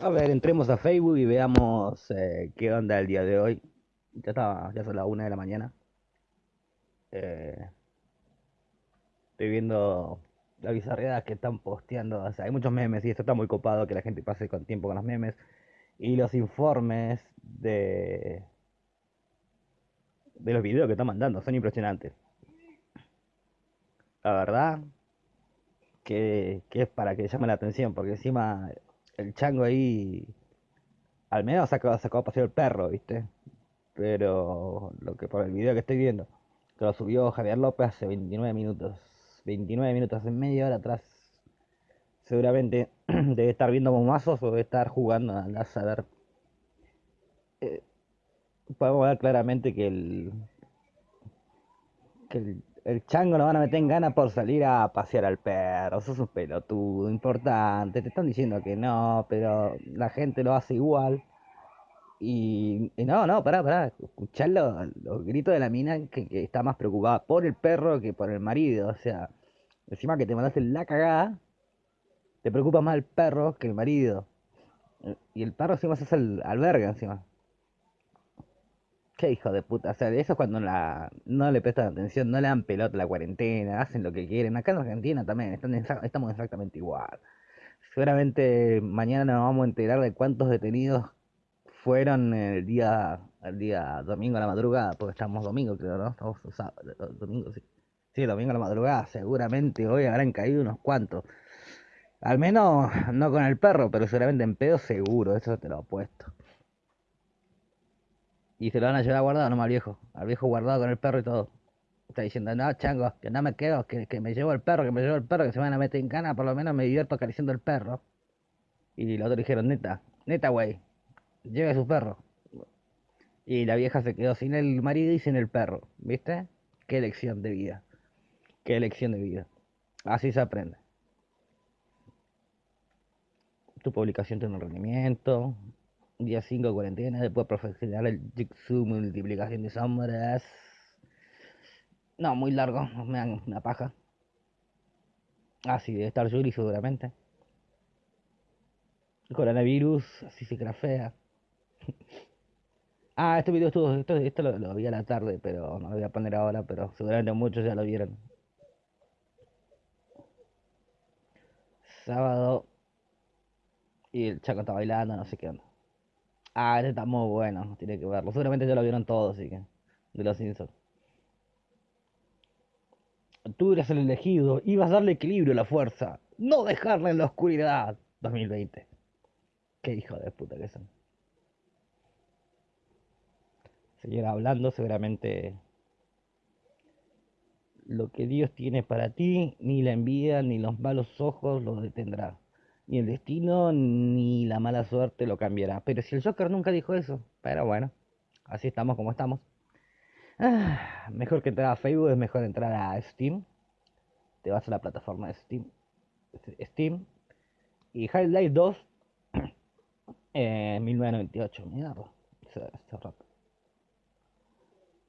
A ver, entremos a Facebook y veamos eh, qué onda el día de hoy. Ya está, ya son las una de la mañana. Eh, estoy viendo la bizarreada que están posteando. O sea, hay muchos memes y esto está muy copado que la gente pase con tiempo con los memes. Y los informes de, de los videos que están mandando son impresionantes. La verdad que, que es para que llame la atención, porque encima el chango ahí al menos sacó, sacó a pasear el perro, ¿viste? Pero lo que por el video que estoy viendo, que lo subió Javier López hace 29 minutos. 29 minutos en media hora atrás. Seguramente debe estar viendo bombazos o debe estar jugando a saber. Eh, podemos ver claramente que el, que el el chango lo van a meter en gana por salir a pasear al perro. Sos un pelotudo, importante. Te están diciendo que no, pero la gente lo hace igual. Y, no, no, pará, pará. Escuchar los, gritos de la mina que, está más preocupada por el perro que por el marido. O sea, encima que te mandaste la cagada, te preocupa más el perro que el marido. Y el perro encima se hace el alberga encima. Qué hijo de puta. O sea, eso es cuando no le prestan atención, no le dan pelota a la cuarentena, hacen lo que quieren. Acá en Argentina también estamos exactamente igual. Seguramente mañana nos vamos a enterar de cuántos detenidos fueron el día, domingo a la madrugada, porque estamos domingo, creo, ¿no? Estamos domingo, sí. Sí, domingo a la madrugada. Seguramente hoy habrán caído unos cuantos. Al menos no con el perro, pero seguramente en pedo seguro, eso te lo apuesto. Y se lo van a llevar guardado nomás al viejo. Al viejo guardado con el perro y todo. Está diciendo, no, chango, que no me quedo, que, que me llevo el perro, que me llevo el perro, que se van a meter en cana, por lo menos me divierto acariciando el perro. Y los otros dijeron, neta, neta, güey, lleve su perro. Y la vieja se quedó sin el marido y sin el perro, ¿viste? Qué elección de vida. Qué elección de vida. Así se aprende. Tu publicación tiene un rendimiento, Día 5 de cuarentena, después profesional el Jigsaw multiplicación de sombras. No, muy largo, me dan una paja. Ah, sí, debe estar Yuri seguramente. coronavirus, así se crafea. ah, este video estuvo, esto, esto lo, lo, vi a la tarde, pero no lo voy a poner ahora, pero seguramente muchos ya lo vieron. Sábado. Y el chaco está bailando, no sé qué onda. Ah, este está muy bueno, tiene que verlo. Seguramente ya lo vieron todos, así que. De los Simpsons. Tú eres el elegido, ibas a darle equilibrio a la fuerza, no dejarla en la oscuridad. 2020. Qué hijo de puta que son. Seguir hablando, seguramente lo que Dios tiene para ti, ni la envidia, ni los malos ojos lo detendrá ni el destino ni la mala suerte lo cambiará. Pero si el Joker nunca dijo eso, pero bueno, así estamos como estamos. Ah, mejor que entrar a Facebook es mejor entrar a Steam. Te vas a la plataforma de Steam. Steam. Y High Life 2 en 1998. Mierda.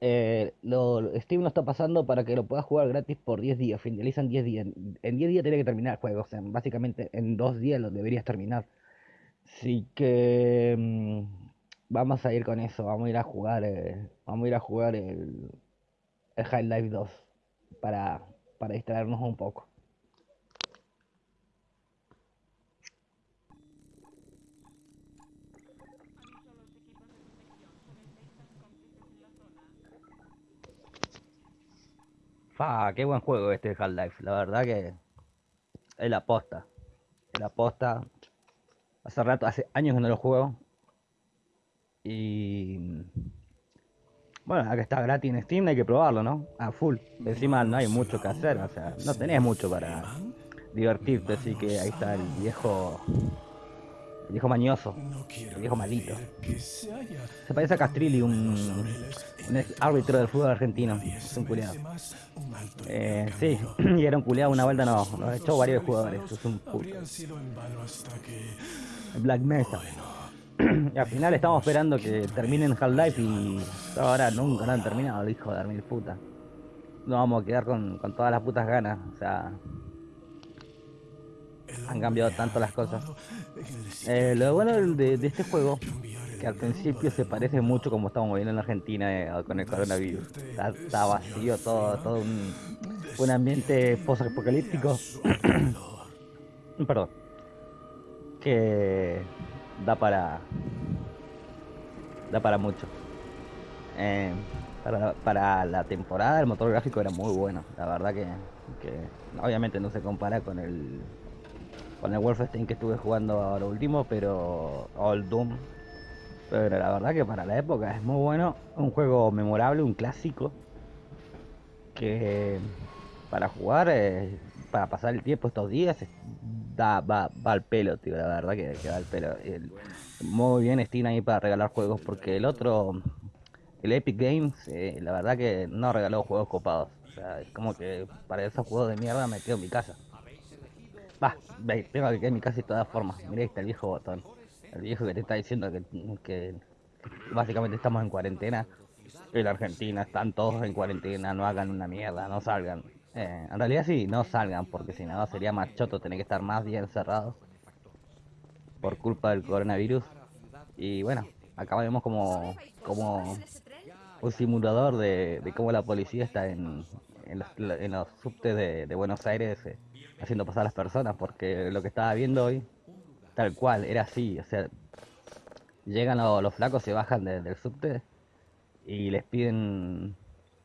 Eh, lo, Steam lo está pasando para que lo puedas jugar gratis por 10 días. Finalizan 10 días. En 10 días tiene que terminar el juego. O sea, básicamente en 2 días lo deberías terminar. Así que mm, vamos a ir con eso. Vamos a ir a jugar. Eh, vamos a ir a jugar el, el High Life 2 para, para distraernos un poco. Fa, qué buen juego este Half-Life. La verdad que es la posta. Es la posta. Hace rato, hace años que no lo juego. Y bueno, acá está gratis en Steam, hay que probarlo, ¿no? A full. Encima no hay mucho que hacer, o sea, no tenés mucho para divertirte, así que ahí está el viejo el viejo mañoso. El viejo malito. Se parece a Castrilli, un, un árbitro del fútbol argentino. Es un culiado. Eh, sí, y era un culiado una vuelta, no. Nos echó varios jugadores. Es un puto. Black Mesa. Y al final estamos esperando que terminen Half-Life y ahora nunca no han terminado, el hijo de mil puta. Nos vamos a quedar con, con todas las putas ganas. O sea, han cambiado tanto las cosas. Eh, lo bueno de, este juego, que al principio se parece mucho como estamos viendo en Argentina eh, con el coronavirus. Está, vacío todo, todo un, un ambiente post-apocalíptico. Perdón. Que da para... Da para mucho. Eh, para, para, la temporada el motor gráfico era muy bueno. La verdad que, que obviamente no se compara con el con el Wolfenstein que estuve jugando ahora último, pero o el Doom. Pero la verdad que para la época es muy bueno, un juego memorable, un clásico que para jugar, eh, para pasar el tiempo estos días, da, va, va al pelo, tío, la verdad que, que va al pelo. muy bien Steam ahí para regalar juegos, porque el otro, el Epic Games, eh, la verdad que no regaló juegos copados. O sea, es como que para esos juegos de mierda me quedo en mi casa. Va, tengo que quedar en mi casa de todas formas. Mirá, está el viejo botón. El viejo que te está diciendo que, básicamente estamos en cuarentena. En Argentina están todos en cuarentena, no hagan una mierda, no salgan. Eh, en realidad sí, no salgan, porque si no sería más choto tener que estar más días encerrados por culpa del coronavirus. Y bueno, acá vemos como, como un simulador de, de cómo la policía está en, en, los, en subtes de, de Buenos Aires eh, haciendo pasar a las personas, porque lo que estaba viendo hoy, tal cual, era así, o sea, llegan los, los flacos, se bajan del subte y les piden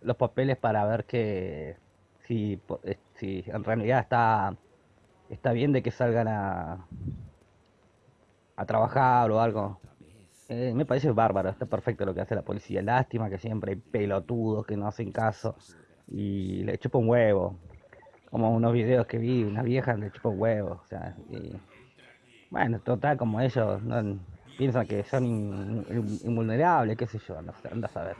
los papeles para ver que si, eh, si en realidad está, está bien de que salgan a, a trabajar o algo. Eh, me parece bárbaro, está perfecto lo que hace la policía. Lástima que siempre hay pelotudos que no hacen caso y le chupa un huevo. Como unos videos que vi, una vieja le chupa un huevo. O sea, y, bueno, total, como ellos no, piensan que son invulnerables, qué sé yo, anda, anda a saber.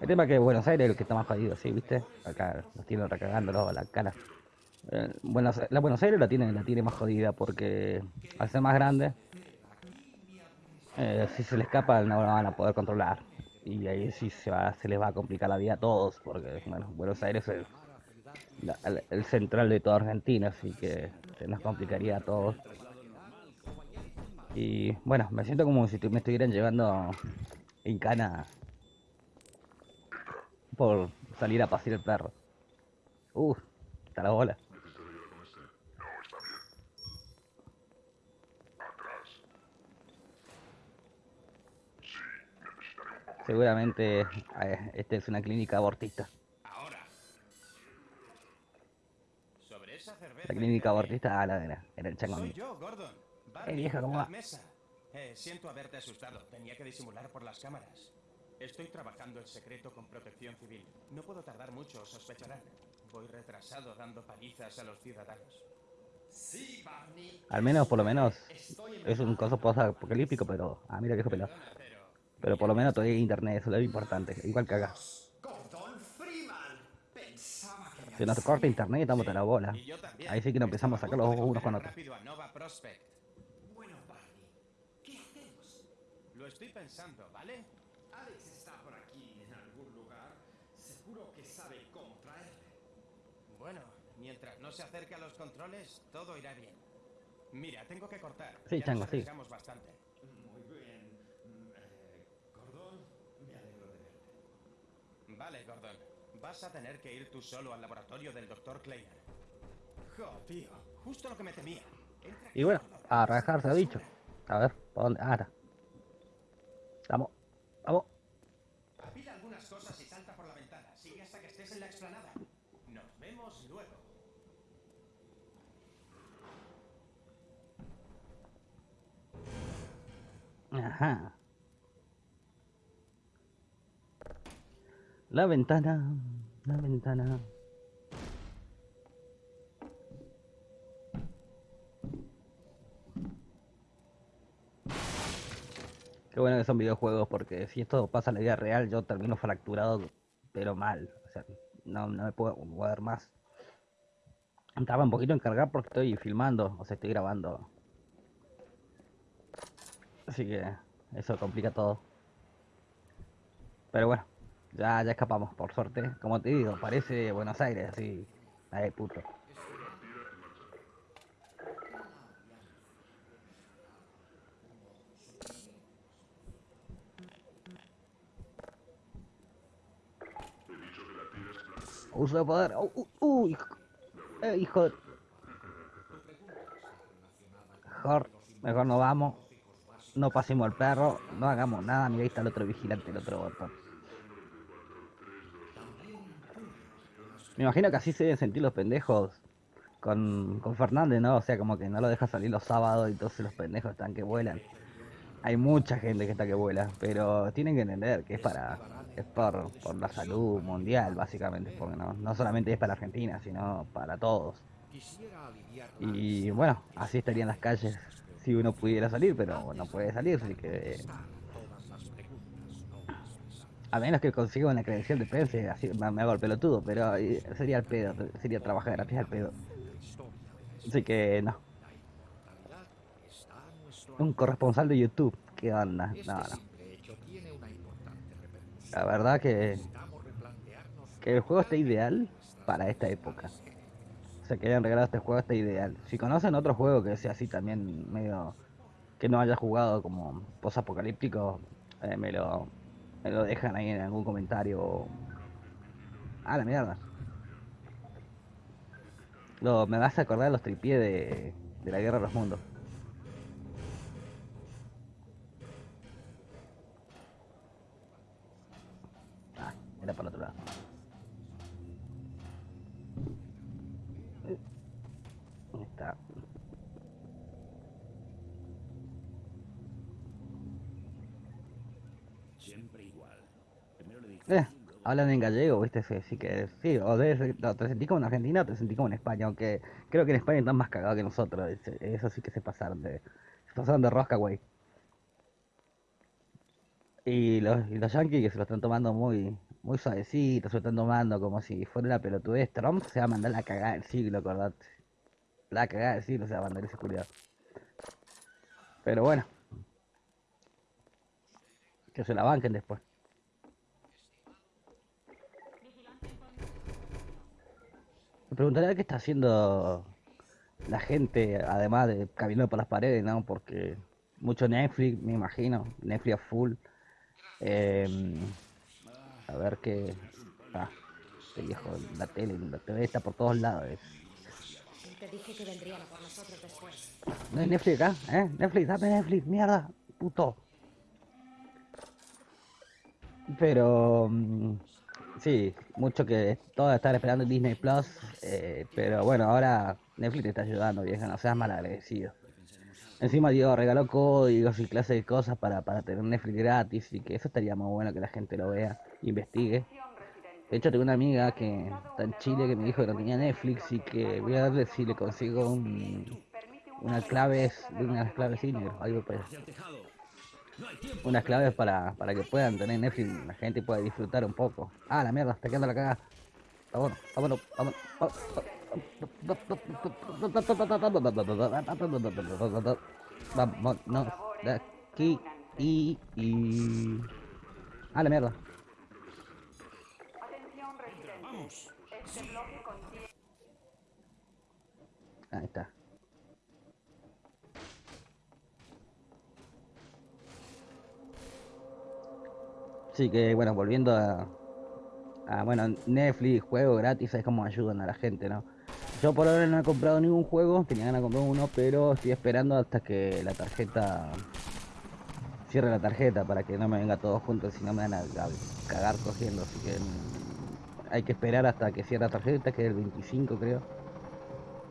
El tema es que Buenos Aires es el que está más jodido, ¿sí? ¿Viste? Acá nos tienen recagando la cara. Eh, Buenos, la Buenos Aires la tiene, la tiene más jodida porque al ser más grande, eh, si se le escapa no la van a poder controlar. Y ahí sí se, va, se les va a complicar la vida a todos, porque bueno, Buenos Aires es el central de toda Argentina, así que nos complicaría a todos. Y bueno, me siento como si me estuvieran llevando en cana por salir a pasear el perro. Uf, está la bola. Seguramente eh, esta es una clínica abortista. La clínica abortista, ah, la era, era el chango. Soy yo, Gordon. Eh, vieja, ¿cómo va? Eh, siento haberte asustado. Tenía que disimular por las cámaras. Estoy trabajando en secreto con protección civil. No puedo tardar mucho, sospecharán. Voy retrasado dando palizas a los ciudadanos. Sí, Barney. Al menos, por lo menos, es un coso post-apocalíptico, pero... Ah, mira que pelado. Pero por lo menos todavía hay internet, eso es lo importante. Igual que Si nos corta internet, estamos a la bola. Ahí sí que nos empezamos a sacar los ojos unos con otros. Bueno, Barney, ¿qué hacemos? Lo estoy pensando, ¿vale? Alex está por aquí en algún lugar. Seguro que sabe cómo traerle. Bueno, mientras no se acerque a los controles, todo irá bien. Mira, tengo que cortar. Sí, ya Chango, sí. bastante. Muy bien. Eh, Gordon, me alegro de verte. Vale, Gordon. Vas a tener que ir tú solo al laboratorio del Dr. Kleiner. Jo, tío, justo lo que me temía. Y bueno, a rajar se ha dicho. A ver, ¿para dónde? Ah, está. Vamos, vamos. Apila algunas cosas y salta por la ventana. Sigue hasta que estés en la explanada. Nos vemos luego. Ajá. La ventana, la ventana. Qué bueno que son videojuegos porque si esto pasa en la vida real yo termino fracturado, pero mal. O sea, no, no me puedo mover más. Estaba un poquito en cargar porque estoy filmando, o sea, estoy grabando. Así que eso complica todo. Pero bueno, ya, ya escapamos, por suerte. Como te digo, parece Buenos Aires, así. Ay, puto. Uso de poder. Oh, uh, uh, hijo. Eh, hijo de... Mejor, mejor no vamos. No pasemos al perro. No hagamos nada. Mira, ahí está el otro vigilante, el otro botón. Me imagino que así se deben sentir los pendejos con, con Fernández, ¿no? O sea, como que no lo deja salir los sábados y entonces los pendejos están que vuelan. Hay mucha gente que está que vuela, pero tienen que entender que es para es por, por la salud mundial, básicamente, porque no, no solamente es para Argentina, sino para todos. Y bueno, así estarían las calles si uno pudiera salir, pero no puede salir, así que... A menos que consiga una credencial de prensa, así me, hago el pelotudo, pero eh, sería el pedo, sería trabajar gratis al pedo. Así que no. Un corresponsal de YouTube, ¿qué onda? No, no. La verdad que, que el juego está ideal para esta época. O sea, que hayan regalado este juego está ideal. Si conocen otro juego que sea así también medio que no haya jugado como post-apocalíptico, eh, me, lo, me lo dejan ahí en algún comentario. Ah, la mierda. Lo, me vas a acordar de los tripiés de, de la Guerra de los Mundos. Ah, era para el otro lado. Ahí está. Siempre igual. Primero le dije. Eh, hablan en gallego, ¿viste? Sí, sí que sí, o debe ser- no, te sentí como en Argentina te sentí como en España, aunque creo que en España están más cagados que nosotros, eso sí que se pasaron de, se pasaron de rosca, güey. Y los, y los yankees que se lo están tomando muy, muy suavecito, se lo están tomando como si fuera una pelotudez. Trump se va a mandar la cagada del siglo, acordate. La cagada del siglo se va a mandar ese culiado. Pero bueno. Que se la banquen después. Me preguntaría qué está haciendo la gente, además de caminando por las paredes, ¿no? Porque mucho Netflix, me imagino, Netflix a full. Em, a ver qué... Ah, este viejo, la tele, la TV está por todos lados. eh. Te dije que vendrían a por nosotros después. ¿No hay Netflix acá? ¿Eh? Netflix, dame Netflix, mierda, puto. Pero... mm, Sí, mucho que todos están esperando Disney Plus, eh, pero bueno, ahora Netflix te está ayudando, vieja, no seas malagradecido. Encima Dios regaló códigos y clases de cosas para, para tener Netflix gratis y que eso estaría muy bueno que la gente lo vea, investigue. De hecho tengo una amiga que está en Chile que me dijo que no tenía Netflix y que voy a ver si le consigo un, una clave, unas claves sí, negro, algo pues unas claves para, para que puedan tener Netflix, la gente pueda disfrutar un poco. Ah, la mierda, está quedando la cagada. Vámonos, vámonos, vámonos. Vámonos de aquí y, y... Ah, la mierda. Este Ahí está. Sí, que bueno, volviendo a, bueno, Netflix, juego gratis, es como ayudan a la gente, ¿no? Yo por ahora no he comprado ningún juego, tenía ganas de comprar uno, pero estoy esperando hasta que la tarjeta cierre la tarjeta para que no me venga todo junto, si no me van a, a cagar cogiendo, así que mm, hay que esperar hasta que cierre la tarjeta, que es el 25 creo.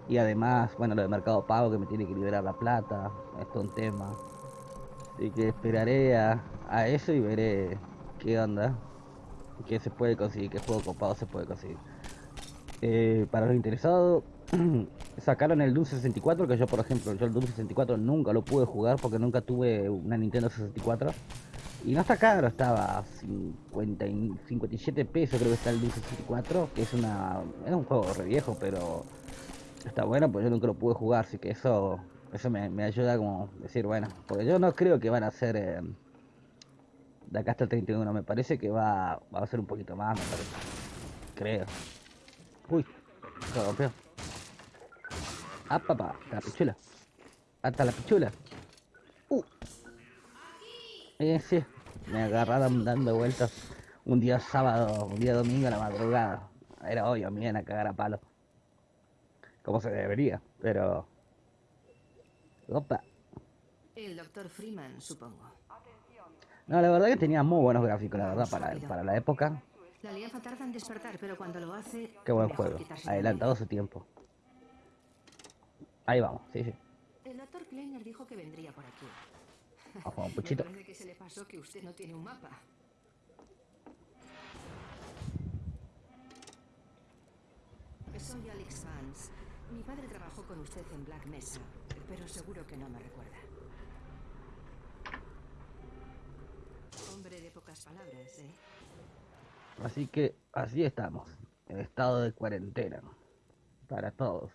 Y además, bueno, lo de Mercado Pago que me tiene que liberar la plata, esto es un tema. Así que esperaré a, a eso y veré qué onda, qué se puede conseguir, qué juego copado se puede conseguir. Eh, para los interesados, sacaron el Doom 64, que yo por ejemplo, yo el Doom 64 nunca lo pude jugar porque nunca tuve una Nintendo 64. Y no está caro, estaba a 50 y 57 pesos creo que está el Doom 64, que es una es un juego re viejo, pero está bueno, pues yo nunca lo pude jugar, así que eso eso me, me ayuda como decir, bueno, porque yo no creo que van a ser eh, de acá hasta el 31, me parece que va, va a ser un poquito más, me parece. Creo. Uy, se rompió. Ah, papá, hasta la pichula. Hasta la pichula. Uh. Eh, sí, me agarraron dando vueltas un día sábado, un día domingo a la madrugada. Era obvio, me iban a cagar a palo. Como se debería, pero... Opa. El doctor Freeman, supongo. No, la verdad que tenía muy buenos gráficos, la verdad, para, para la época. La alianza tarda en despertar, pero cuando lo hace... Qué buen juego. Adelantado su tiempo. Ahí vamos, sí, sí. El doctor Kleiner dijo que vendría por aquí. Vamos un Me puchito. parece que se le pasó que usted no tiene un mapa. Soy Alex Vance. Mi padre trabajó con usted en Black Mesa, pero seguro que no me recuerda. Hombre de pocas palabras, ¿eh? Así que así estamos, en estado de cuarentena. Para todos.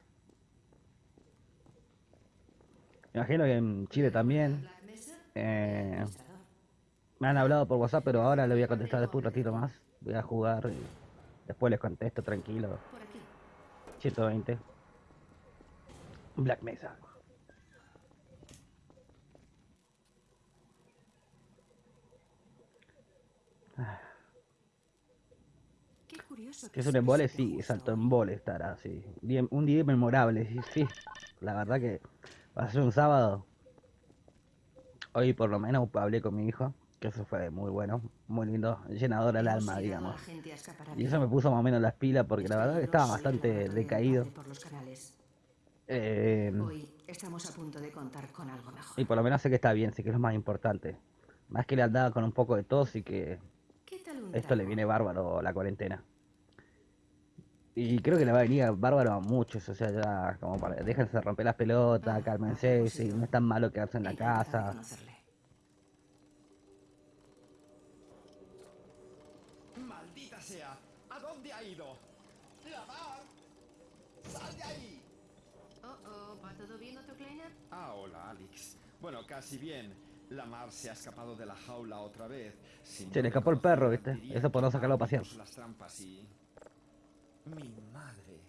Me imagino que en Chile también. Eh, me han hablado por WhatsApp, pero ahora le voy a contestar después un ratito más. Voy a jugar y después les contesto tranquilo. Por aquí. 120. Black Mesa. Qué curioso Que es un embole, sí, hoy. embole estará, sí. Un día memorable, sí, sí. La verdad que va a ser un sábado. Hoy por lo menos hablé con mi hijo, que eso fue muy bueno, muy lindo, llenador al alma, digamos. Y eso me puso más o menos las pilas porque la verdad que estaba bastante decaído. Eh, estamos a punto de contar con algo mejor. y por lo menos sé que está bien, sé que es lo más importante. Más que le andaba con un poco de tos y que ¿Qué tal un esto le viene bárbaro la cuarentena. Y creo que le va a venir bárbaro a muchos, o sea, ya como para, déjense romper las pelotas, Ah, cálmense, si no es tan malo quedarse en la de casa. ¡Maldita sea! ¿A dónde ha ido? ¡La mar! ¡Sal de ahí! Oh, oh, ¿va todo bien, doctor Kleiner? Ah, hola, Alex. Bueno, casi bien. La mar se ha escapado de la jaula otra vez. Si Se no le escapó el perro, ¿viste? Eso por no sacarlo a pasear. las trampas y... Mi madre.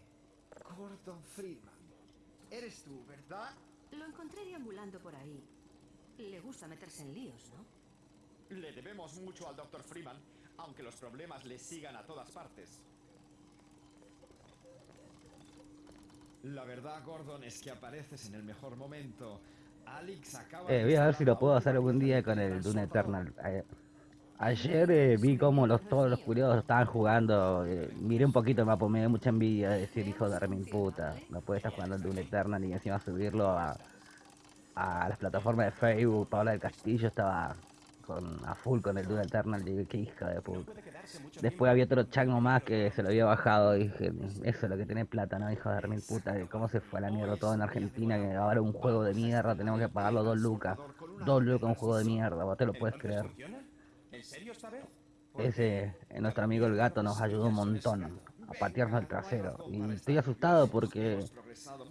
Gordon Friedman. Eres tú, ¿verdad? Lo encontré deambulando por ahí. Le gusta meterse en líos, ¿no? Le debemos mucho al Dr. Freeman, aunque los problemas le sigan a todas partes. La verdad, Gordon, es que apareces en el mejor momento. Alex acaba Eh, voy a ver si lo puedo hacer algún día con el Dune. Eternal. Eh, ayer eh, vi como los, todos los curiosos estaban jugando. eh, miré un poquito el mapa, me dio mucha envidia de decir, hijo de remin puta. No puede estar jugando el Dune Eternal y encima subirlo a, las plataformas de Facebook. Paola del Castillo estaba con, a full con el Dune Eternal. Dije, qué hija de puta. Después había otro chango más que se lo había bajado y dije, eso es lo que tiene plata, ¿no? Hijo de remil puta, cómo se fue a la mierda todo en Argentina, que ahora un juego de mierda tenemos que pagarlo dos lucas. Dos lucas un juego de mierda, vos te lo puedes ¿Entonces creer. ¿En serio esta vez? Ese, eh, nuestro amigo el gato nos ayudó un montón a patearnos el trasero. Y estoy asustado porque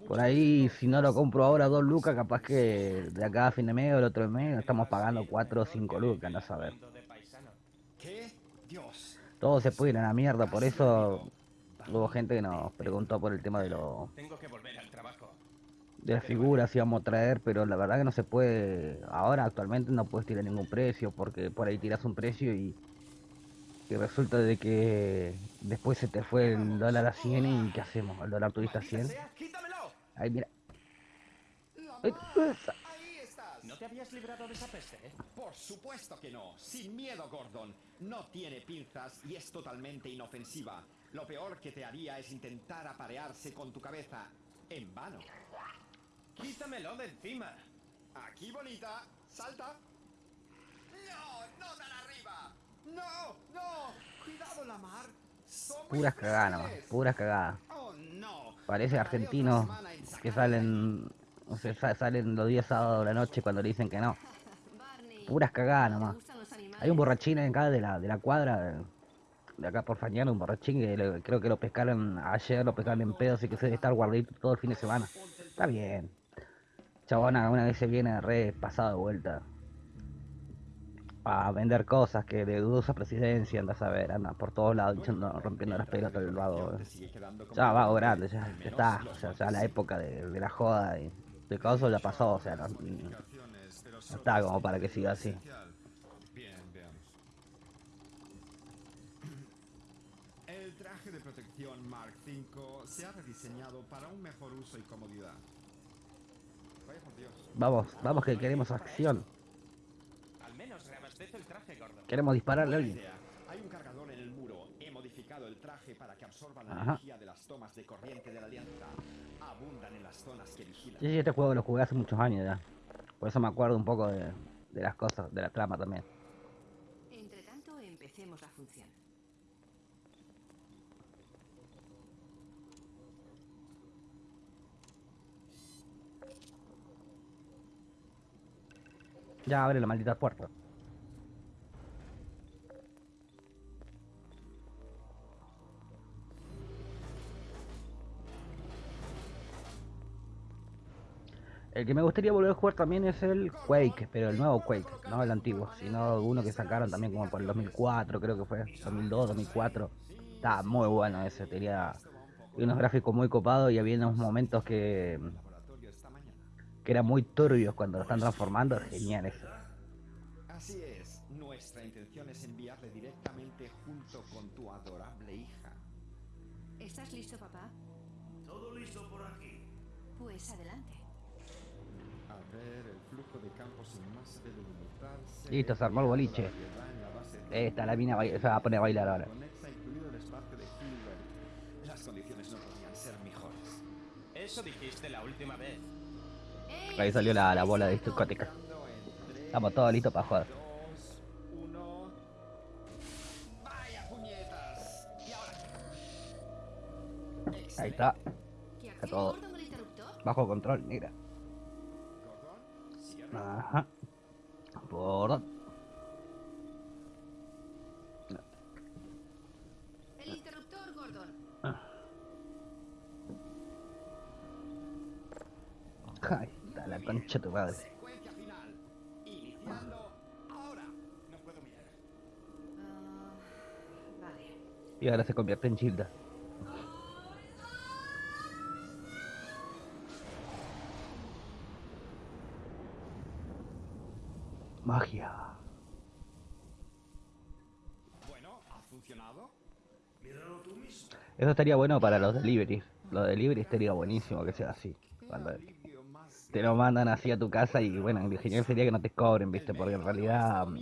por ahí si no lo compro ahora dos lucas, capaz que de acá a fin de mes o el otro mes estamos pagando cuatro o cinco lucas, no saber. Todo se puede ir a la mierda, por eso hubo gente que nos preguntó por el tema de los Tengo que volver al trabajo. De las figuras íbamos a traer, pero la verdad que no se puede, ahora actualmente no puedes tirar ningún precio, porque por ahí tiras un precio y, y resulta de que después se te fue el dólar a 100 y ¿qué hacemos? El dólar tuviste a 100. sea, ¡Quítamelo! Ahí mira. ¡Ahí estás! ¿No te habías librado de esa peste? eh? Por supuesto que no. Sin miedo, Gordon. No tiene pinzas y es totalmente inofensiva. Lo peor que te haría es intentar aparearse con tu cabeza. En vano. ¡Quítamelo de encima! Aquí, bonita. Salta. ¡No! ¡No tan arriba! ¡No! ¡No! ¡Cuidado, la mar! Puras cagadas nomás, puras cagadas. ¡Oh, no! Parece argentinos en que salen, o sea, sa- salen los días sábados de la noche cuando le dicen que no. Puras cagadas ¿te nomás. Hay un borrachín acá de la, de la cuadra, de acá por Fañano, un borrachín que le- creo que lo pescaron ayer, lo pescaron en pedo, así que se debe estar guardadito todo el fin de semana. Está bien. Chabona, una vez se viene re pasado de vuelta a vender cosas que de dudosa presidencia, anda a saber, anda por todos lados echando- rompiendo las pelotas del vago. Como Ya vago grande, ya, ya está, o sea, ya la época de, de la joda y de causa ya pasó, o sea, no, no está como para que siga así. Bien, veamos. El traje de protección Mark V se ha rediseñado para un mejor uso y comodidad. Vamos, vamos que queremos acción. Al menos el traje, Gordon. Queremos dispararle a alguien. idea. Hay un cargador en el muro. He modificado el traje para que absorba la Ajá. energía de las tomas de corriente de la alianza. Abundan en las zonas que vigilan. Sí, sí, este juego lo jugué hace muchos años ya. Por eso me acuerdo un poco de, de las cosas, de la trama también. Entre tanto, empecemos la función. Ya abre la maldita puerta. El que me gustaría volver a jugar también es el Quake, pero el nuevo Quake, no el antiguo, sino uno que sacaron también como por el 2004, creo que fue, 2002, 2004. Estaba muy bueno ese, tenía unos gráficos muy copados y había unos momentos que. Que eran muy turbios cuando lo están transformando, genial eso. Así es. Nuestra intención es enviarle directamente junto con tu adorable hija. ¿Estás listo, papá? Todo listo por aquí. Pues adelante. A ver, el flujo de campo sin masa debe limitarse. Listo, se armó el boliche. Esta, la mina baila- se va a poner a bailar ahora. De. Las condiciones no podían ser mejores. Eso dijiste la última vez. Ahí salió la, la bola de discótica. Estamos todos listos para jugar. Ahí está, ¿Qué Está todo. Bajo control, negra. Ajá. Por... El interruptor, Gordon. Ay, la concha tu madre. Ah. Y ahora se convierte en Gilda. Magia. Bueno, ¿ha funcionado? Míralo tú mismo. Eso estaría bueno para los deliveries. Los deliveries estaría buenísimo que sea así. Cuando te lo mandan así a tu casa y bueno, lo genial sería que no te cobren, viste, porque en realidad mm,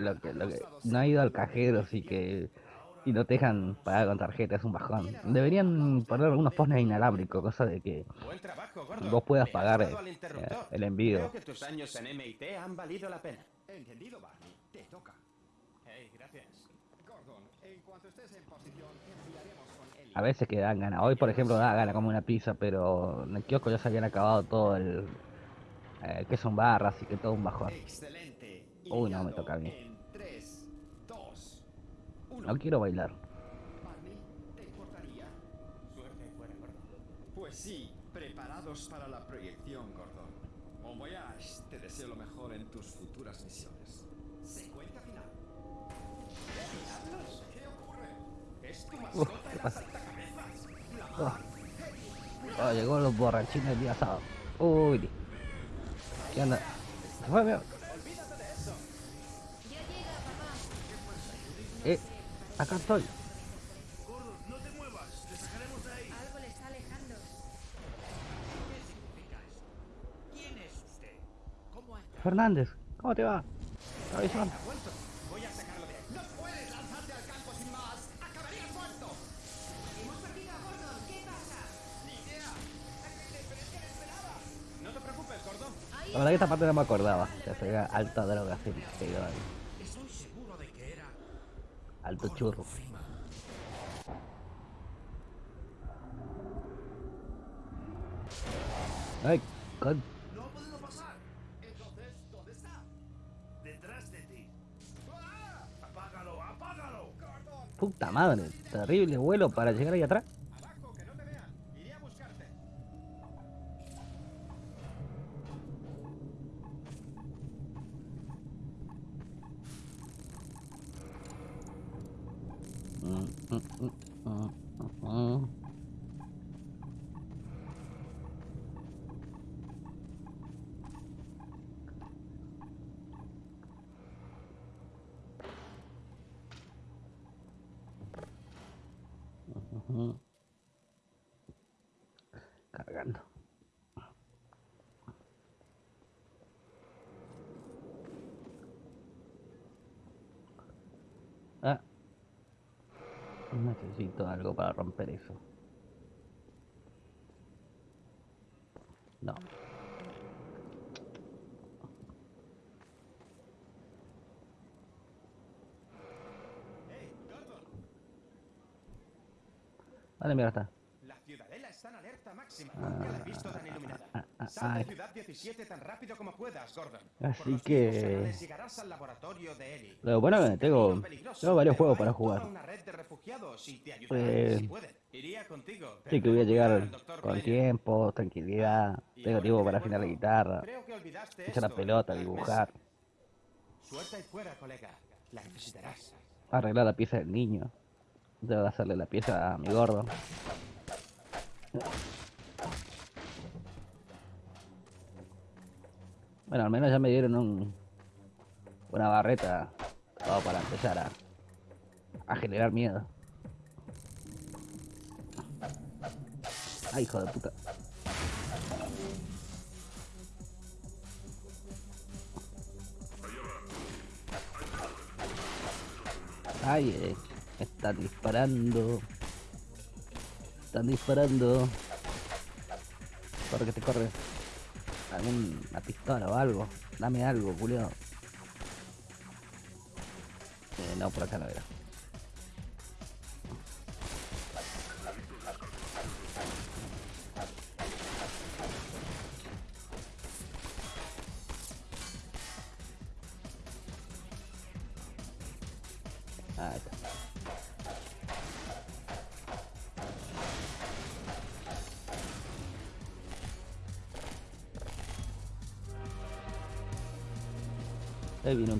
lo, que, lo que- no ha ido al cajero, así que y no te dejan pagar con tarjeta, es un bajón. Deberían poner algunos postes inalámbricos, cosa de que. Vos puedas pagar, eh, el envío. Creo que tus años en MIT han valido la pena. Entendido, Barney. Te toca. Hey, gracias. Gordon, en cuanto estés en posición, enviaremos. A veces que dan ganas. Hoy, por ejemplo, da gana como una pizza, pero en el kiosco ya se habían acabado todo el. Eh, que son barras y que todo un bajón. Uy, no, me toca a mí. En 3, 2, 1. No quiero bailar. Pues sí, preparados para la proyección, Gordon. Bon voyage, te deseo lo mejor en tus futuras misiones. Secuencia final. Oh, llegó los borrachines del día sábado. Uy. ¿Qué onda? Se fue. Eh, acá estoy. Gordon, no te muevas. Te La verdad que esta parte no me acordaba. Que se veía alta droga, sí, que era alto churro. Ay, con... No podido pasar. Entonces, ¿dónde está? Detrás de ti. Apágalo, apágalo. Puta madre, terrible vuelo para llegar ahí atrás. ¡Abajo, que no te vean! ¡Iré a buscarte! Mm, mm, mm, mm, mm, mm. Cargando. Ah. Necesito algo para romper eso. No. Vale, mira, está. La ciudadela está en alerta máxima. Nunca la he visto tan iluminada. Ciudad 17 tan rápido como puedas, Gordon. Así que- mismos canales llegarás al laboratorio de Ellie. Lo bueno que tengo- tengo varios juegos para jugar. Eh. Sí, que voy a llegar con tiempo, tranquilidad. Tengo tiempo para afinar la guitarra, echar la pelota, dibujar, mesa. Suelta y fuera, colega. La necesitarás. arreglar la pieza del niño. Debo hacerle la pieza a mi gordo. Bueno, al menos ya me dieron un, una barreta todo para empezar a, a generar miedo. Ay, hijo de puta. Ay, eh, están disparando. Están disparando. Corre que te corre. Alguna pistola o algo. Dame algo, culio. Eh, no, por acá no era.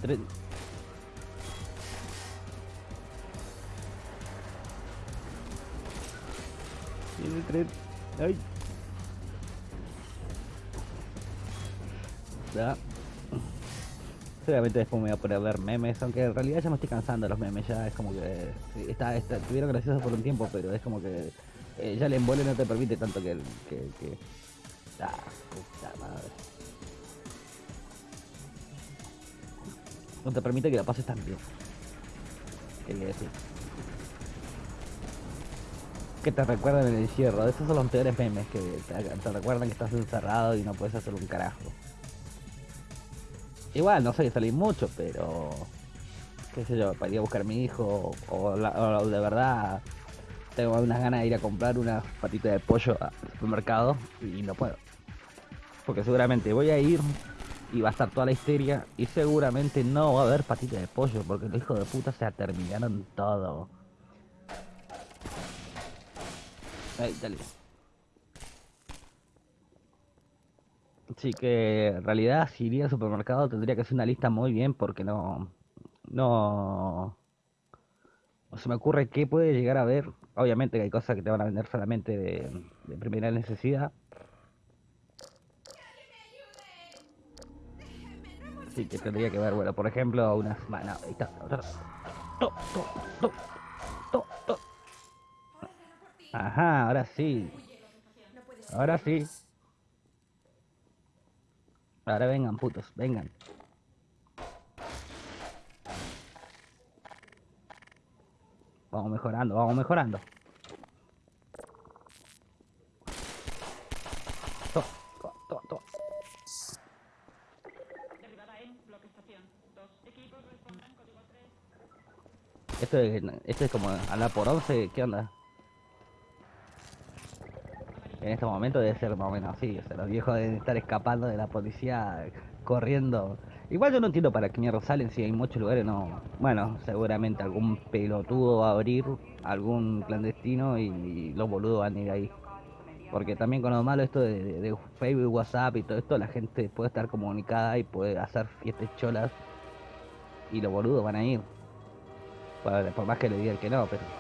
Tren. Viene el tren. Ay. Ya. Seguramente después me voy a poner a ver memes, aunque en realidad ya me estoy cansando de los memes, ya es como que sí, está, está, estuvieron graciosos por un tiempo, pero es como que eh, ya el embole no te permite tanto que que, que... No te permite que la pases tan bien. Quería decir. Que te recuerdan el encierro. Esos son los peores memes que te, recuerdan que estás encerrado y no puedes hacer un carajo. Igual, no sé salir mucho, pero. qué sé yo, para ir a buscar a mi hijo. O, o de verdad tengo unas ganas de ir a comprar unas patitas de pollo al supermercado y no puedo. Porque seguramente voy a ir y va a estar toda la histeria y seguramente no va a haber patitas de pollo porque los hijos de puta se terminaron todo. Ahí, dale. Así que en realidad si iría al supermercado tendría que hacer una lista muy bien porque no... No... No se me ocurre qué puede llegar a ver. Obviamente que hay cosas que te van a vender solamente de primera necesidad. Sí, que tendría que ver, bueno, por ejemplo, unas... Bueno, ahí está. Ajá, ahora sí. Ahora sí. Ahora vengan, putos, vengan. Vamos mejorando, vamos mejorando. To, to, to, to. Derribada en bloque estación. Dos equipos respondan código 3. Esto es, como hablar por 11, ¿qué onda? En este momento debe ser más o menos así, o sea, los viejos deben estar escapando de la policía, corriendo. Igual yo no entiendo para qué mierda salen si hay muchos lugares, no. Bueno, seguramente algún pelotudo va a abrir, algún clandestino y, y los boludos van a ir ahí. Porque también con lo malo esto de, de- de Facebook, WhatsApp y todo esto, la gente puede estar comunicada y puede hacer fiestas cholas y los boludos van a ir. Por, más que le digan que no, pero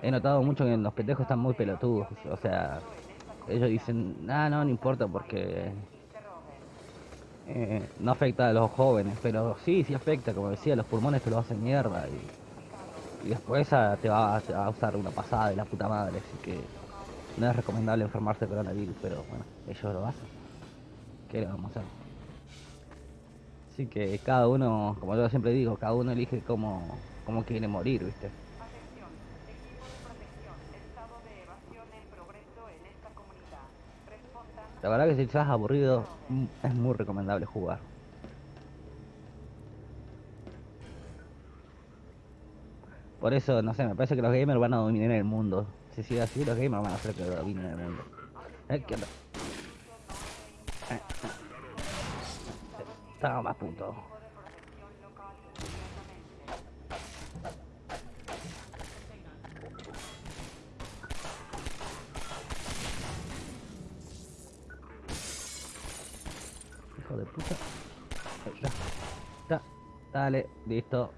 he notado mucho que los pendejos están muy pelotudos. O sea, ellos dicen, ah, no, no importa porque eh, no afecta a los jóvenes, pero sí, sí afecta, como decía, los pulmones te lo hacen mierda y, y después te va, te va a usar una pasada de la puta madre, así que No es recomendable enfermarse de coronavirus, pero bueno, ellos lo hacen. ¿Qué le vamos a hacer? Así que cada uno, como yo siempre digo, cada uno elige cómo, cómo quiere morir, ¿viste? La verdad que si estás aburrido, mm, es muy recomendable jugar. Por eso, no sé, me parece que los gamers van a dominar el mundo. Si sigue así, los gamers van a hacer que dominen el mundo. Eh, ¿qué onda? Eh, eh. Toma, puto. Hijo de puta. Está. Está. Dale, listo.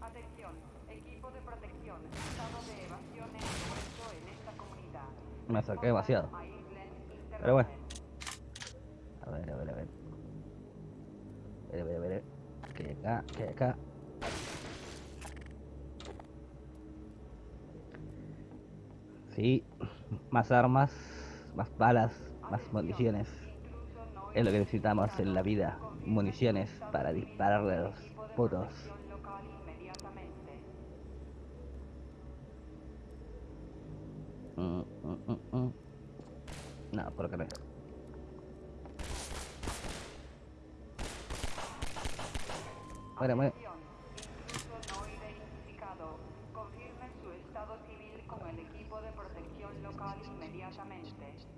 Atención, equipo de protección, estado de evasión en esta comunidad. Me acerqué demasiado. Pero bueno. A ver, a ver, a ver. A ver, a ver, a ver. Que hay acá, que hay acá. Sí, más armas, más balas, más municiones. Es lo que necesitamos en la vida. Municiones para dispararle a los putos. Mm, mm, mm, mm. No, por acá no. No identificado. Confirme su estado civil con el equipo de protección local inmediatamente.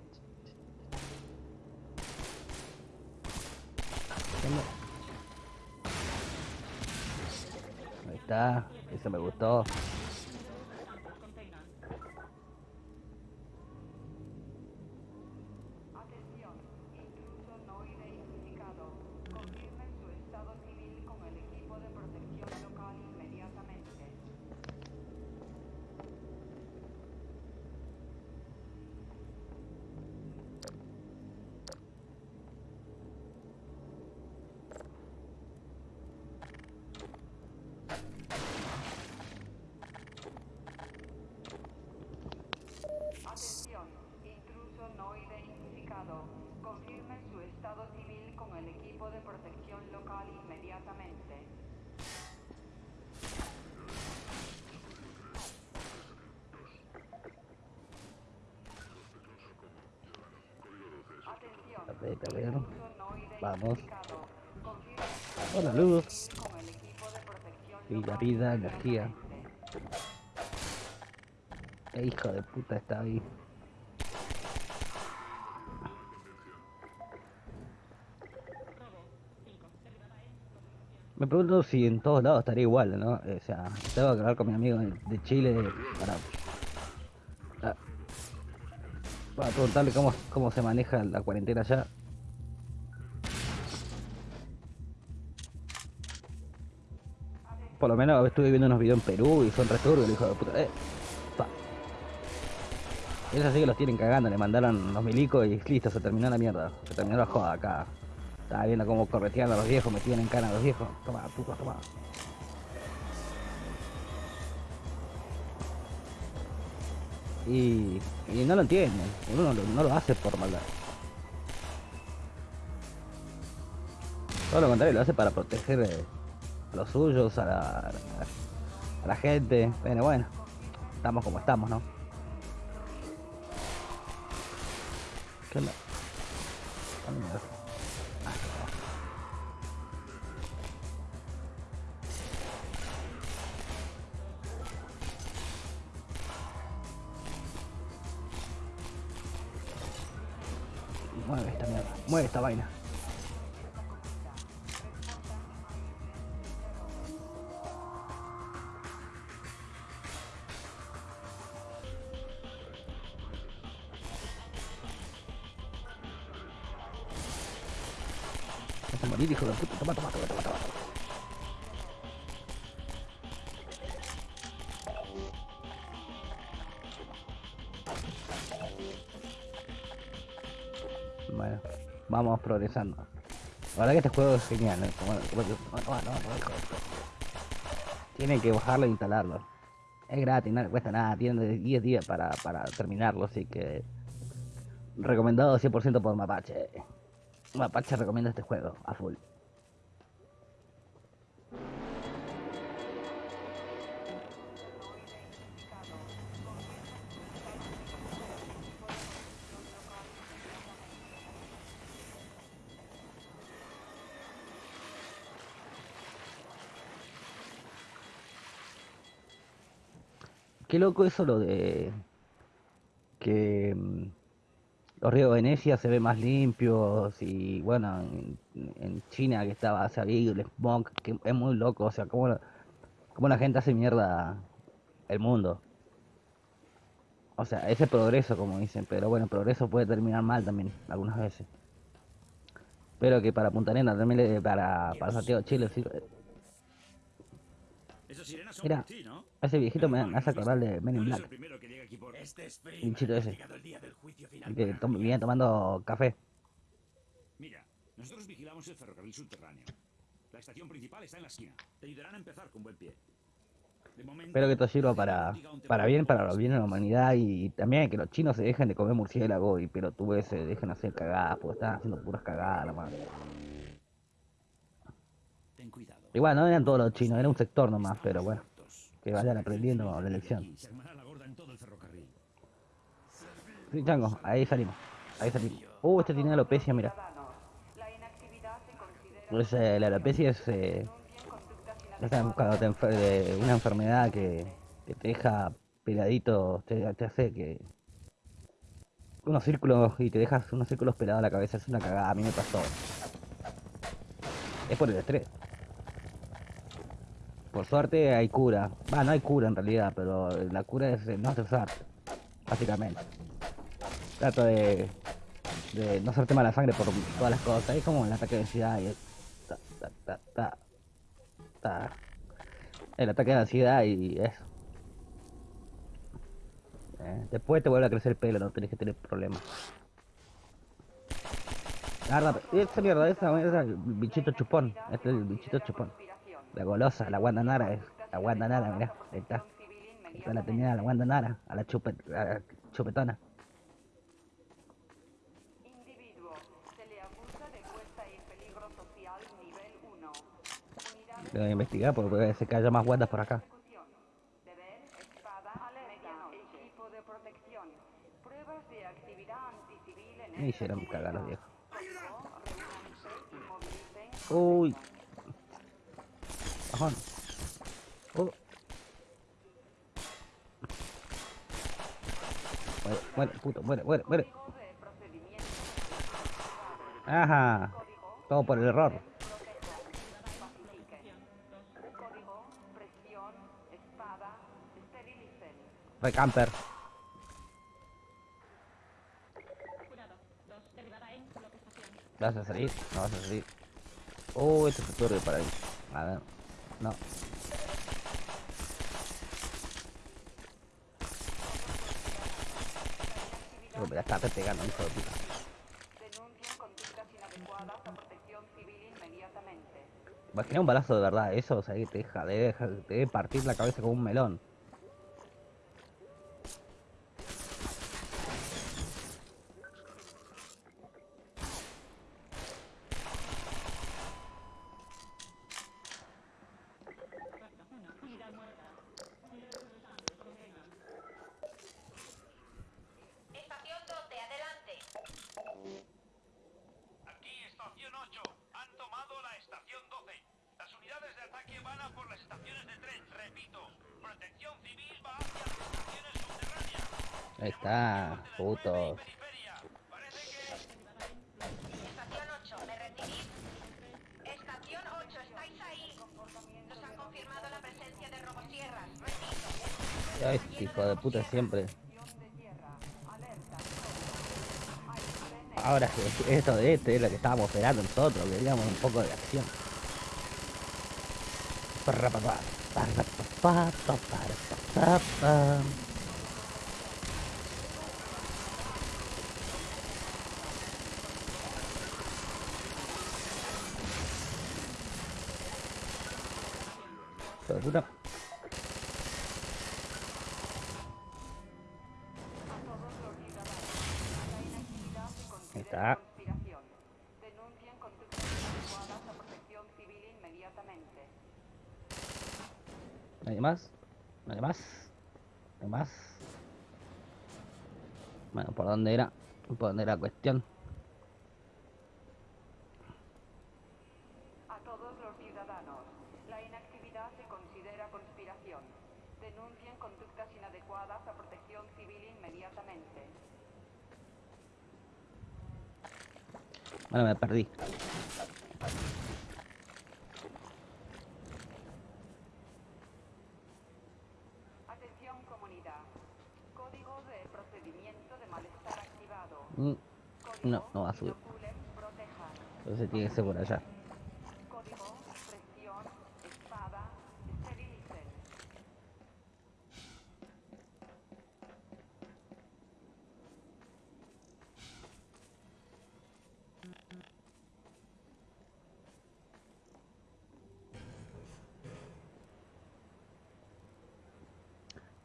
Ahí está, eso me gustó. Atención, intruso no identificado. Confirme su estado civil con el equipo de protección local inmediatamente. Atención, intruso no identificado. Confirme su estado civil con el equipo de protección local inmediatamente. Atención, A ver, a ver. intruso no Vamos. identificado. Confirme su De protección Vida, energía. Qué hijo de puta está ahí. Me pregunto si en todos lados estaría igual, ¿no? O sea, tengo que hablar con mi amigo de Chile para, para preguntarle cómo, cómo se maneja la cuarentena allá. Por lo menos estuve viendo unos videos en Perú y son returbios, hijo de puta. Eh, pa. Esos sí que los tienen cagando, le mandaron los milicos y listo, se terminó la mierda. Se terminó la joda acá. Estaba viendo cómo corretean a los viejos, metían en cana a los viejos. Toma, puto, toma. Y, y no lo entienden, uno no, lo hace por maldad. Todo lo contrario, lo hace para proteger eh, los suyos, a la, a la gente. Bueno, bueno, estamos como estamos, ¿no? Bueno, vamos progresando. Verdad que este juego es genial, ¿eh? Como- como que- bajarlo e instalarlo. Es gratis, no le cuesta nada, tiene 10 días para, para terminarlo, así que recomendado 100% por Mapache. Mapache recomienda este juego a full. Qué loco eso lo de que mm, los ríos de Venecia se ven más limpios y bueno, en, en China que estaba sabido el smog, que es muy loco, o sea, cómo, la- cómo la gente hace mierda el mundo. O sea, ese progreso, como dicen, pero bueno, el progreso puede terminar mal también, algunas veces. Pero que para Punta Arenas, también para, para Santiago de Chile, sí, Mira, ¿no? ese viejito me, me hace acordar de Men in Black. el. Este bichito Ha ese. el que mí. viene tomando café. Mira, nosotros vigilamos el ferrocarril subterráneo. La estación principal está en la esquina. Te ayudarán a empezar con buen pie. De momento, Espero que esto sirva para, para bien, para lo bien de la humanidad y también que los chinos se dejen de comer murciélago y pero tú ves, se dejen hacer cagadas, porque están haciendo puras cagadas, la madre. Igual, no eran todos los chinos, era un sector nomás, pero bueno, que vayan aprendiendo la lección. Sí, chango, ahí salimos, ahí salimos. Uh, este tiene alopecia, mira. Pues, eh, la alopecia es, eh, denuncien conductas es cuando te enfer- de una enfermedad que, que te deja peladito, te, te hace que... Unos círculos y te dejas unos círculos pelados a la cabeza, es una cagada, a mí me pasó. Es por el estrés. Por suerte hay cura. Va, no hay cura en realidad, pero la cura es no estresarte, básicamente. Trato de, de no hacerte mala sangre por todas las cosas. Es como el ataque de ansiedad y es... ta, ta. El ataque de ansiedad y eso. Eh, después te vuelve a crecer el pelo, no tenés que tener problemas. Esa mierda, esa, esa, el bichito chupón. Este es el bichito chupón. La golosa, la guandanara es. La guandanara, mirá, ahí está. Civil Esta la tenía la guandanara, a la, chupe, a la chupetona. Individuo. Se le acusa de puesta en peligro social nivel 1. Unidades Lo voy a investigar porque puede ser que haya más guandas por acá. Me hicieron cagar los viejos. Uy. Bajón. Uh. Muere, muere, puto, muere, muere, muere. Ajá. Todo por el error. Recamper. ¿Vas a salir? No vas a salir. Oh, este se turbio para ahí. A ver. No. Oh, me la está pegando, hijo de puta. Denuncien conductas inadecuadas a protección civil inmediatamente. Imagina un balazo de verdad, eso, o sea, que te deja, te deja- te debe partir la cabeza como un melón. Correcto. Uno. Unidad muerta. Estación 12, adelante. Aquí, estación 8. Han tomado la estación 12. Las unidades de ataque van a por las estaciones de tren. Repito, protección civil va hacia las estaciones subterráneas. Ahí está, putos. Periferia. Parece que... Estación 8, ¿me recibís? Estación 8, ¿estáis ahí? Nos han confirmado la presencia de robosierras. Repito. Ay, este hijo de puta siempre. Ahora esto de este es lo que estábamos esperando nosotros, queríamos un poco de acción. Parrapapá, ¿Nadie más? ¿Nadie más? ¿Nadie más? Bueno, ¿por dónde era? ¿Por dónde era la cuestión? A todos los ciudadanos, la inactividad se considera conspiración. Denuncien conductas inadecuadas a protección civil inmediatamente. Bueno, me perdí. Atención comunidad. Código de procedimiento de malestar activado. Mm, Código No, no va a subir. Entonces tiene que ser por allá.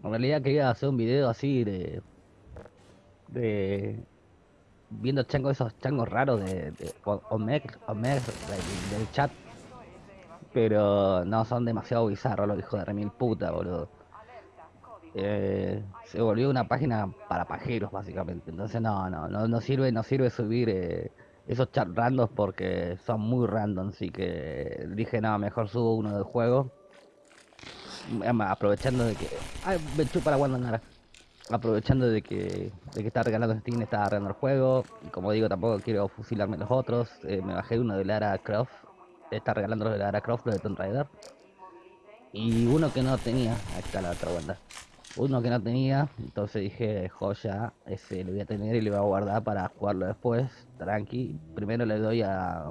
En realidad quería hacer un video así de. de. Viendo changos, esos changos raros de. de o- Omek, Omek, del, chat. Pero no, son demasiado bizarros los hijos de remil puta, boludo. Eh, se volvió una página para pajeros, básicamente. Entonces no, no, no, no sirve, no sirve subir eh, esos chat randoms porque son muy random. Así que dije, no, mejor subo uno del juego. Aprovechando de que. Ay, me chupa la Wanda Nara. Aprovechando de que, de que está regalando Steam, está regalando el juego. Y como digo, tampoco quiero fusilarme los otros. eh, me bajé uno de Lara Croft. Está regalando los de Lara Croft, los de Tomb Raider. Y uno que no tenía. Ahí está la otra Wanda. Uno que no tenía. Entonces dije, joya, ese lo voy a tener y lo voy a guardar para jugarlo después. Tranqui. Primero le doy a.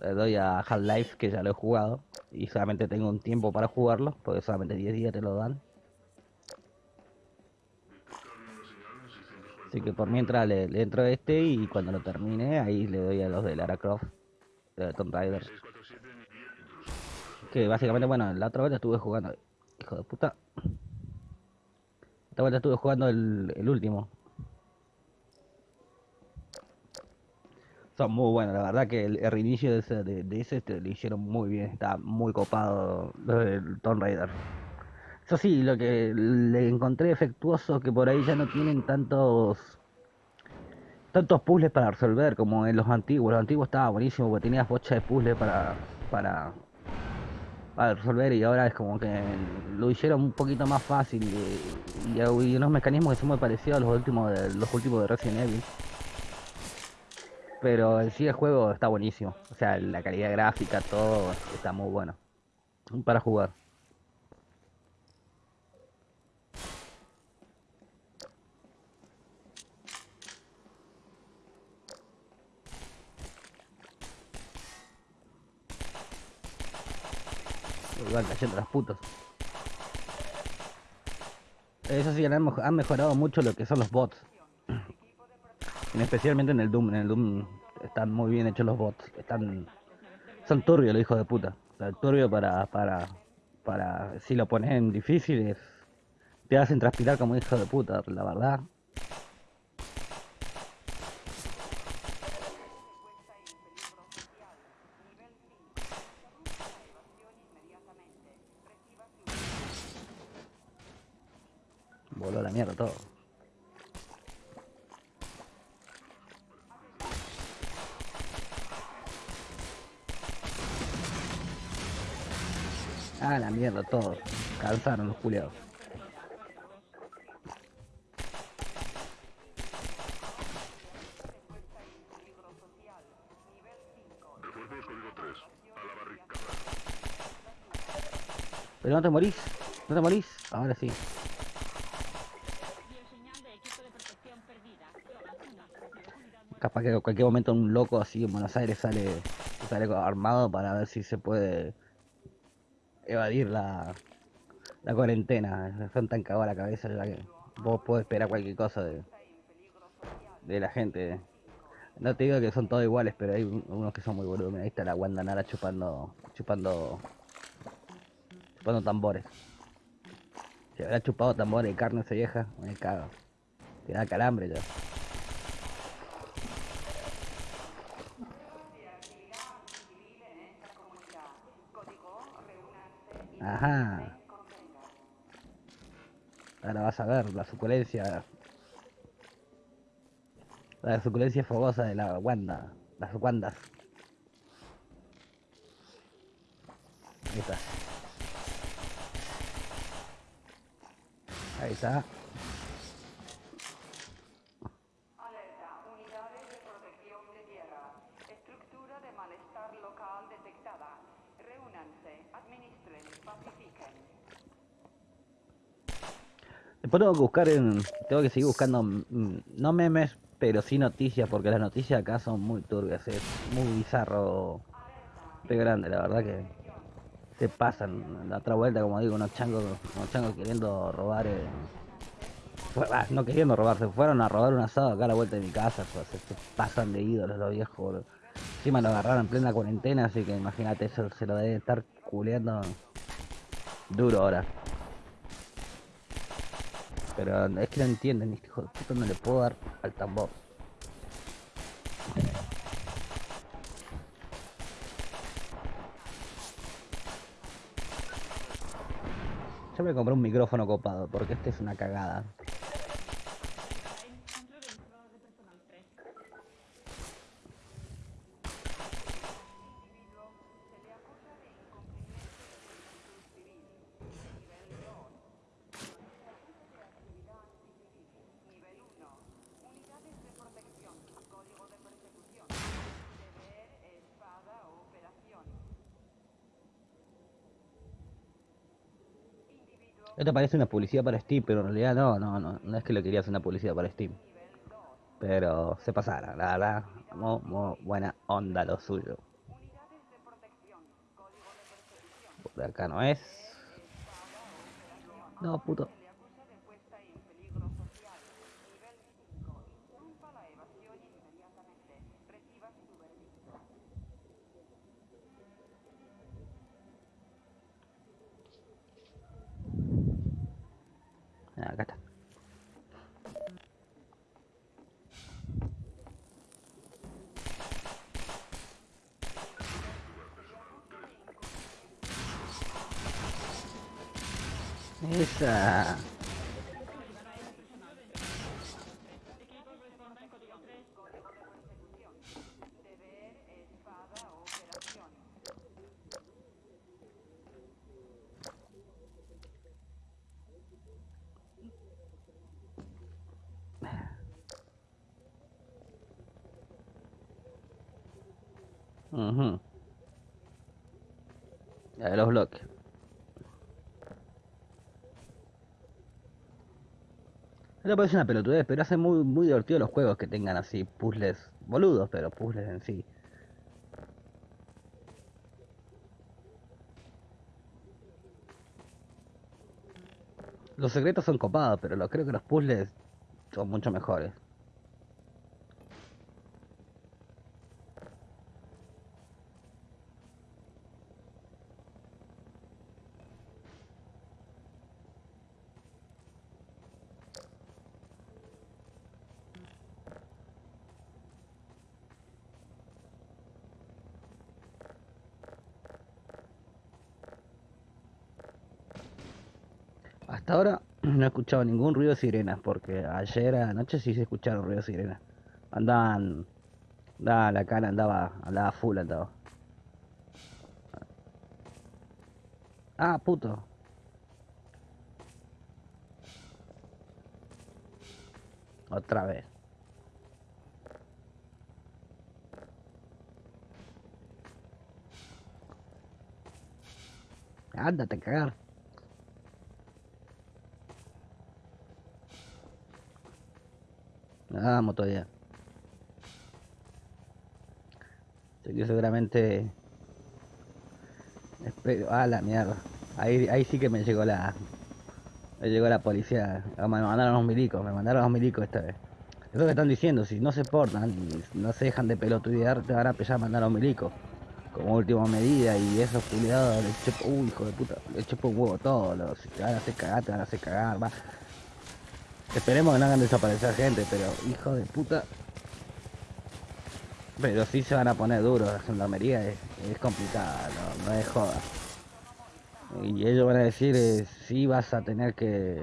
Le doy a Half-Life, que ya lo he jugado. Y solamente tengo un tiempo para jugarlo, porque solamente 10 días te lo dan. Así que por mientras le, le entro a este y cuando lo termine, ahí le doy a los de Lara Croft, de Tomb Raider. Que básicamente, bueno, la otra vez estuve jugando. Hijo de puta. Esta vuelta estuve jugando el, el último. Son muy buenos, la verdad que el, el reinicio de ese, de, ese este, lo hicieron muy bien, está muy copado del Tomb Raider. Eso sí, lo que le encontré efectuoso que por ahí ya no tienen tantos tantos puzzles para resolver como en los antiguos. Los antiguos estaba buenísimo porque tenías bocha de puzzles para, para resolver y ahora es como que lo hicieron un poquito más fácil y, y unos mecanismos que son muy parecidos a los últimos de, los últimos de Resident Evil. Pero en sí el juego está buenísimo. O sea, la calidad gráfica, todo está muy bueno. Para jugar. Igual cayendo las putos. Eso sí, han, mej- han mejorado mucho lo que son los bots. En especialmente en el Doom. En el Doom están muy bien hechos los bots. Están. Son turbios los hijos de puta. O turbio para. para. para. si lo pones en difíciles. Te hacen transpirar como hijo de puta, la verdad. Voló a la mierda todo. Ah, la mierda todo. Cansaron los culiados. Pero no te morís, no te morís. Ahora sí. Capaz que en cualquier momento un loco así en Buenos Aires sale, sale armado para ver si se puede evadir la, la cuarentena, son tan cagados la cabeza que vos podés esperar cualquier cosa de, de la gente. No te digo que son todos iguales, pero hay unos que son muy boludos. Ahí está la guandanara chupando, chupando, chupando tambores. Se habrá chupado tambores y carne esa vieja, me cago. Te da calambre ya. Ajá. Ahora vas a ver la suculencia. La suculencia fogosa de la Wanda. Las Wandas. Ahí está. Ahí está. Alerta, unidades de protección de tierra. Estructura de malestar local detectada. Reúnanse, administren, pacifiquen. Que buscar en. Tengo que seguir buscando. mm, No memes, pero sí noticias, porque las noticias acá son muy turbias. Es muy bizarro. De grande, la verdad que. Se pasan. La otra vuelta, como digo, unos changos, unos changos queriendo robar. eh, ah, no queriendo robar, se fueron a robar un asado acá a la vuelta de mi casa. pues, se, pasan de ídolos los viejos. boludo. Encima lo agarraron en plena cuarentena, así que imagínate, eso se lo debe estar culeando duro ahora. Pero es que no entienden, este hijo de puta no le puedo dar al tambor. Yo me compré un micrófono copado, porque este es una cagada. Esto parece una publicidad para Steam, pero en realidad no, no, no, no es que lo quería hacer una publicidad para Steam. nivel 2. Pero se pasaron, la verdad, muy, muy buena onda lo suyo. Por acá no es. No, puto. Se le acusa de puesta en peligro social. Nivel 5. Interrumpa la evasión inmediatamente. Reciba su veredicto. Ah, Acá está. Esa. Equipos responden código 3. Código de persecución. Deber, espada, operación. Ujú. La de los bloques. Esto parece una pelotudez, pero hace muy, muy divertido los juegos que tengan así puzzles boludos, pero puzzles en sí. Los secretos son copados, pero lo, creo que los puzzles son mucho mejores. Hasta ahora no he ningún ruido de sirenas, porque ayer anoche sí se escucharon ruidos de sirenas. Andaban, andaba la cara, andaba, andaba full, andaba. Ah, puto. Otra vez. Ándate a cagar. Vamos todavía. Así que seguramente. Espero. Ah, la mierda. Ahí, ahí sí que me llegó la. Me llegó la policía. Ah, Me mandaron los milicos. Me mandaron los milicos esta vez. Es lo que están diciendo. Si no se portan y no se dejan de pelotudear, te van a empezar a mandar a los milicos. Como última medida. Y esos culiados les chupo. Uy, hijo de puta. Les chupo un huevo todo. Los, te van a hacer cagar, te van a hacer cagar. Va. Esperemos que no hagan desaparecer gente, pero hijo de puta. Pero sí se van a poner duros, la gendarmería es, es complicada, no, no es joda. Y ellos van a decir, eh, sí vas a tener que,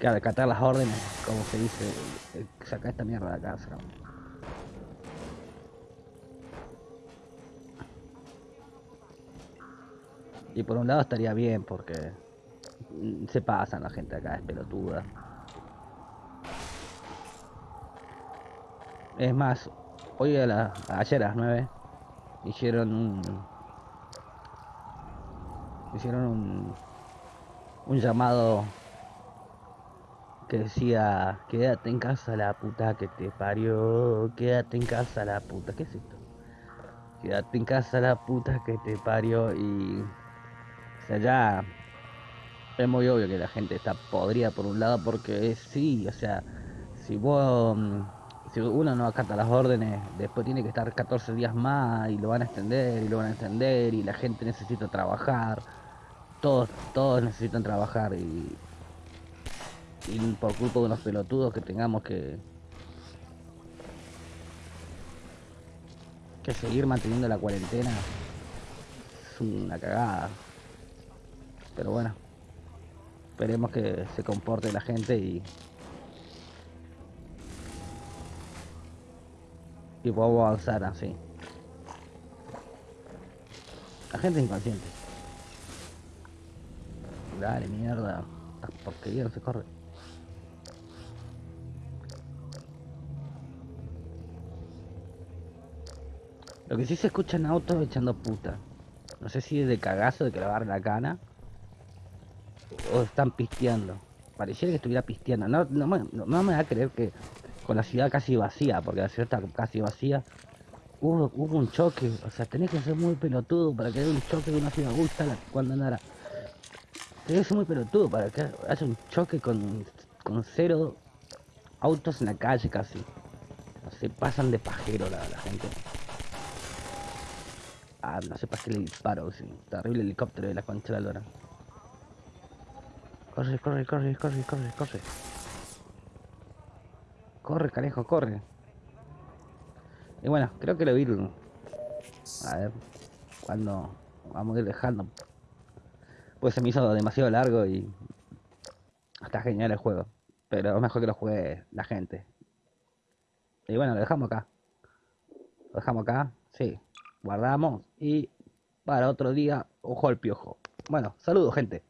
que acatar las órdenes, como se dice, eh, saca esta mierda de acá. saca. Y por un lado estaría bien porque mm, se pasan la gente acá, es pelotuda. Es más, hoy a la, ayer a las 9 hicieron un hicieron un un llamado que decía quédate en casa la puta que te parió, quédate en casa la puta, ¿qué es esto? Quédate en casa la puta que te parió y o sea ya es muy obvio que la gente está podrida por un lado porque sí, o sea, si vos mm, si uno no acata las órdenes, después tiene que estar 14 días más y lo van a extender y lo van a extender y la gente necesita trabajar. Todos, todos necesitan trabajar y, y por culpa de unos pelotudos que tengamos que que seguir manteniendo la cuarentena es una cagada. Pero bueno, esperemos que se comporte la gente y y podamos avanzar así. La gente es inconsciente. Dale, mierda. Esta porquería no se corre. Lo que sí se escucha en autos echando puta. No sé si es de cagazo de que le agarre la cana. O están pisteando. Pareciera que estuviera pisteando. No, me- no, no me va a creer que con la ciudad casi vacía, porque la ciudad está casi vacía. Hubo, un choque, o sea, tenés que ser muy pelotudo para que haya un choque de una ciudad gusta cuando andara. Tenés que ser muy pelotudo para que haya un choque con, con cero autos en la calle casi. Se pasan de pajero la, la gente. Ah, no sé para qué le disparo, sí. Terrible helicóptero de la concha de la lora. Corre, corre, corre, corre, corre, corre. Corre, carejo, corre. Y bueno, creo que lo vi. A ver, cuando vamos a ir dejando. Pues se me hizo demasiado largo y. Está genial el juego. Pero es mejor que lo juegue la gente. Y bueno, lo dejamos acá. Lo dejamos acá, sí. Guardamos y para otro día, ojo al piojo. Bueno, saludos, gente.